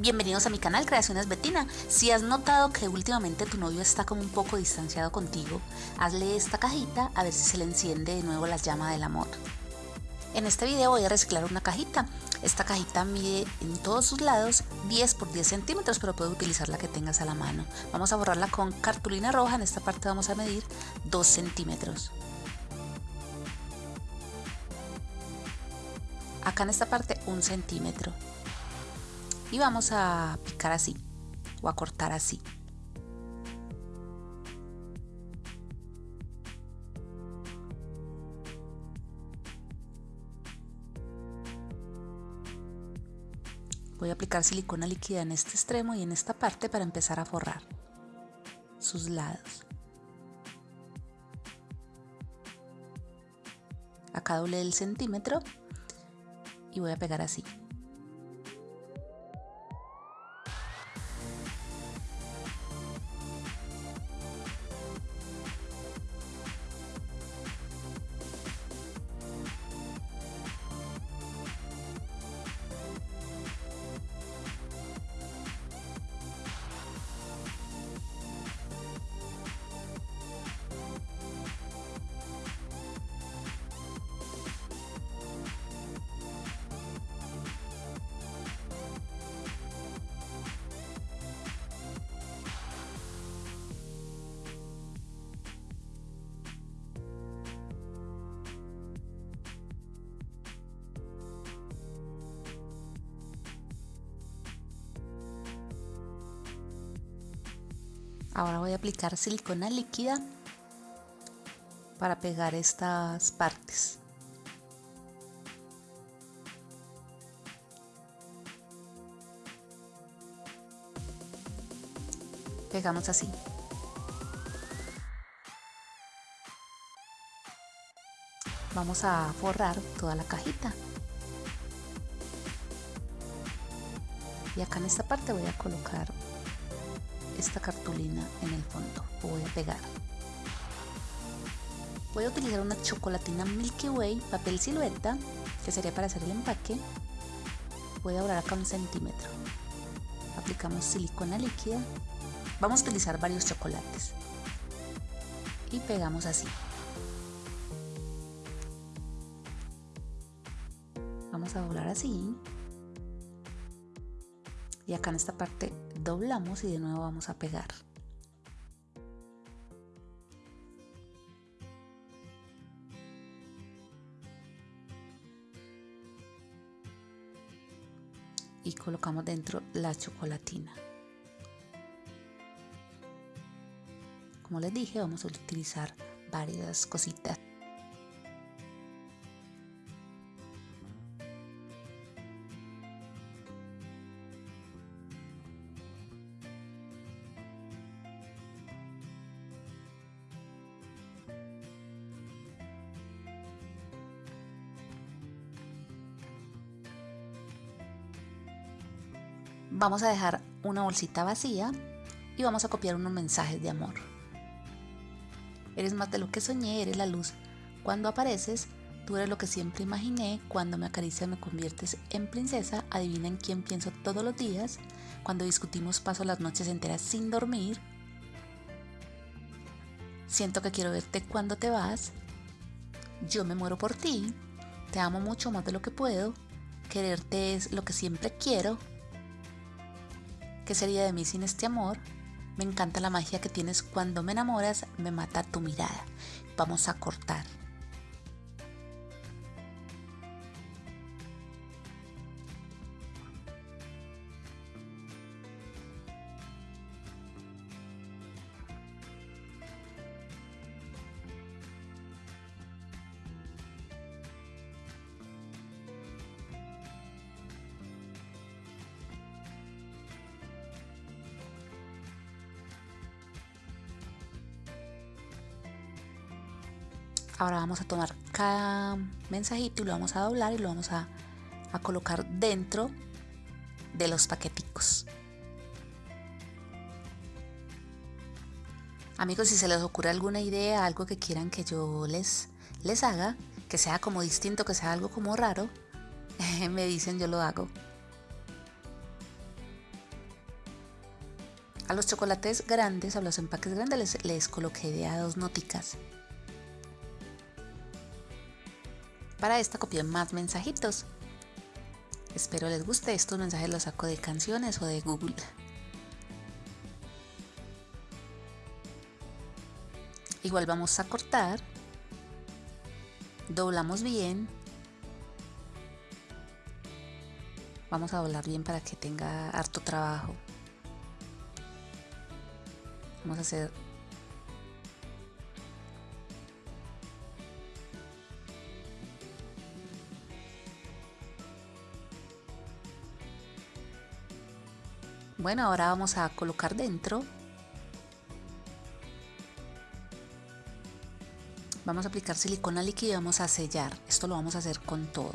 Bienvenidos a mi canal Creaciones Betina. Si has notado que últimamente tu novio está como un poco distanciado contigo, hazle esta cajita a ver si se le enciende de nuevo la llama del amor. En este video voy a reciclar una cajita. Esta cajita mide en todos sus lados 10 por 10 centímetros, pero puedes utilizar la que tengas a la mano. Vamos a borrarla con cartulina roja. En esta parte vamos a medir 2 centímetros. Acá en esta parte 1 centímetro. Y vamos a picar así o a cortar así. Voy a aplicar silicona líquida en este extremo y en esta parte para empezar a forrar sus lados. Acá doble el centímetro y voy a pegar así. Ahora voy a aplicar silicona líquida para pegar estas partes. Pegamos así. Vamos a forrar toda la cajita. Y acá en esta parte voy a colocar esta cartulina en el fondo. Voy a pegar. Voy a utilizar una chocolatina Milky Way papel silueta que sería para hacer el empaque. Voy a doblar acá un centímetro. Aplicamos silicona líquida. Vamos a utilizar varios chocolates. Y pegamos así. Vamos a doblar así. Y acá en esta parte doblamos y de nuevo vamos a pegar. Y colocamos dentro la chocolatina. Como les dije vamos a utilizar varias cositas Vamos a dejar una bolsita vacía y vamos a copiar unos mensajes de amor. Eres más de lo que soñé, eres la luz. Cuando apareces, tú eres lo que siempre imaginé. Cuando me acaricias me conviertes en princesa. Adivina en quién pienso todos los días. Cuando discutimos paso las noches enteras sin dormir. Siento que quiero verte cuando te vas. Yo me muero por ti. Te amo mucho más de lo que puedo. Quererte es lo que siempre quiero. ¿Qué sería de mí sin este amor? Me encanta la magia que tienes cuando me enamoras, me mata tu mirada. Vamos a cortar. Ahora vamos a tomar cada mensajito y lo vamos a doblar y lo vamos a, colocar dentro de los paqueticos. Amigos, si se les ocurre alguna idea, algo que quieran que yo les, les haga, que sea como distinto, que sea algo como raro, me dicen yo lo hago. A los chocolates grandes, a los empaques grandes les, coloqué de a dos noticas. Para esta copié más mensajitos. Espero les guste. Estos mensajes los saco de canciones o de Google. Igual vamos a cortar. Doblamos bien. Vamos a doblar bien para que tenga harto trabajo. Vamos a hacer Bueno, ahora vamos a colocar dentro. Vamos a aplicar silicona líquida y vamos a sellar. Esto lo vamos a hacer con todo.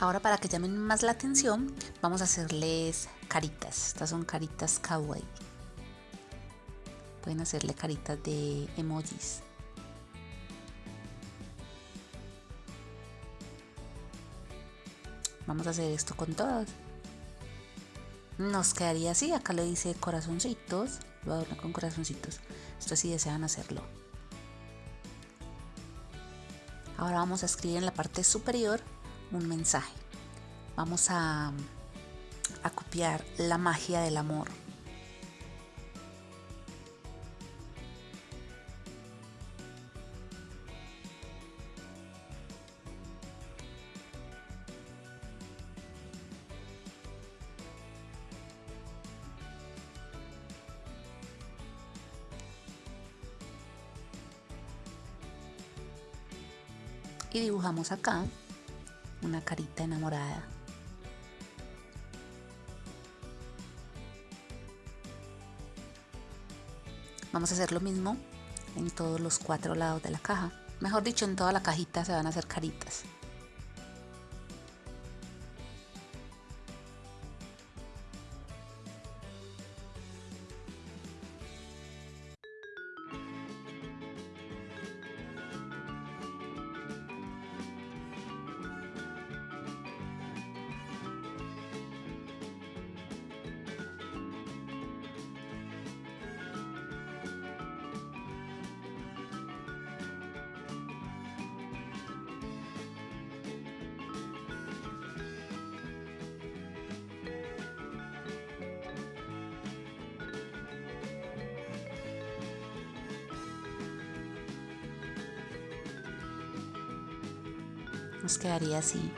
Ahora para que llamen más la atención, vamos a hacerles caritas. Estas son caritas kawaii. Pueden hacerle caritas de emojis. Vamos a hacer esto con todas. Nos quedaría así. Acá le dice corazoncitos. Lo adorno con corazoncitos. Esto si desean hacerlo. Ahora vamos a escribir en la parte superior un mensaje. Vamos a, copiar la magia del amor. y dibujamos acá una carita enamorada. Vamos a hacer lo mismo en todos los cuatro lados de la caja. Mejor dicho, en toda la cajita se van a hacer caritas. Quedaría así.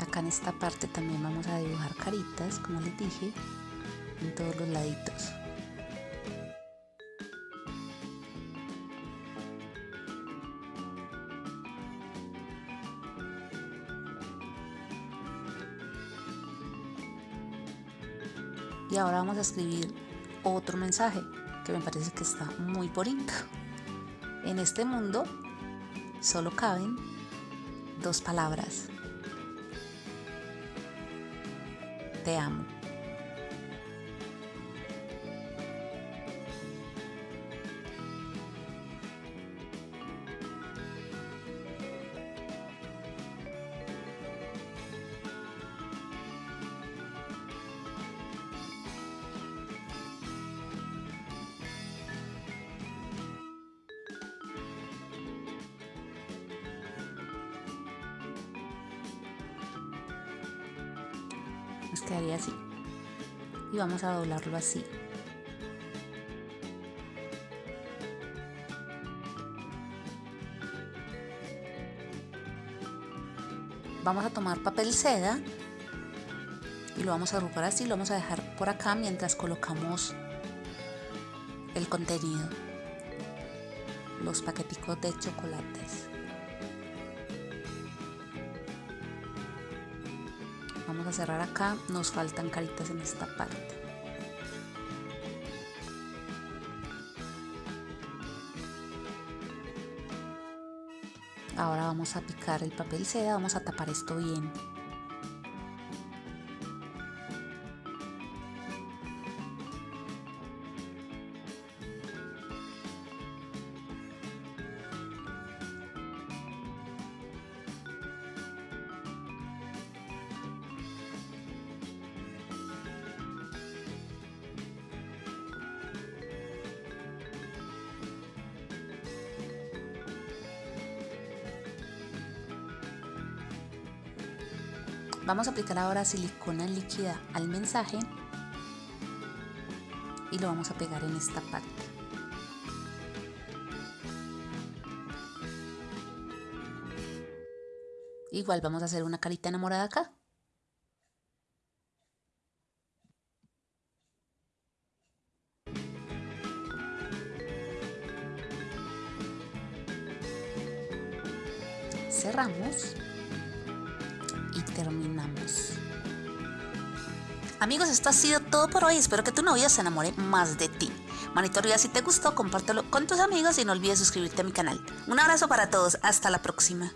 Acá en esta parte también vamos a dibujar caritas como les dije en todos los laditos. Y ahora vamos a escribir otro mensaje que me parece que está muy bonito. En este mundo solo caben dos palabras. Te amo. Quedaría así. Y vamos a doblarlo así. Vamos a tomar papel seda y lo vamos a agrupar así, lo vamos a dejar por acá mientras colocamos el contenido, los paqueticos de chocolates. Vamos a cerrar acá, nos faltan caritas en esta parte. Ahora vamos a picar el papel seda, vamos a tapar esto bien. Vamos a aplicar ahora silicona líquida al mensaje y lo vamos a pegar en esta parte. Igual vamos a hacer una carita enamorada acá. Cerramos terminamos. Amigos, esto ha sido todo por hoy. Espero que tu novio se enamore más de ti. Manito arriba si te gustó, compártelo con tus amigos y no olvides suscribirte a mi canal. Un abrazo para todos. Hasta la próxima.